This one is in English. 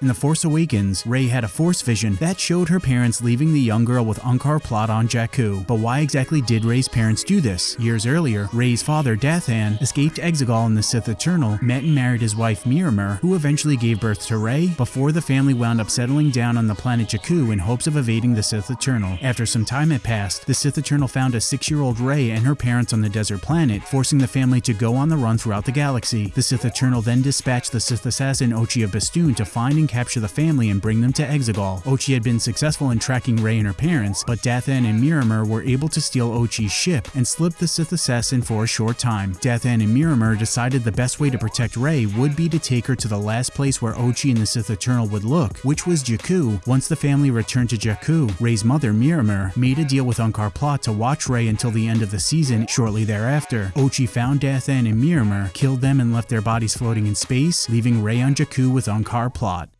In The Force Awakens, Rey had a Force vision that showed her parents leaving the young girl with Unkar Plutt on Jakku. But why exactly did Rey's parents do this? Years earlier, Rey's father, Dathan, escaped Exegol in the Sith Eternal, met and married his wife Miramir, who eventually gave birth to Rey, before the family wound up settling down on the planet Jakku in hopes of evading the Sith Eternal. After some time had passed, the Sith Eternal found a six-year-old Rey and her parents on the desert planet, forcing the family to go on the run throughout the galaxy. The Sith Eternal then dispatched the Sith assassin Ochi of Bestoon to find and capture the family and bring them to Exegol. Ochi had been successful in tracking Rey and her parents, but Dathan and Miramir were able to steal Ochi's ship and slip the Sith assassin for a short time. Dathan and Miramir decided the best way to protect Rey would be to take her to the last place where Ochi and the Sith Eternal would look, which was Jakku. Once the family returned to Jakku, Rey's mother, Miramir, made a deal with Unkar Plutt to watch Rey until the end of the season shortly thereafter. Ochi found Dathan and Miramir, killed them and left their bodies floating in space, leaving Rey on Jakku with Unkar Plutt.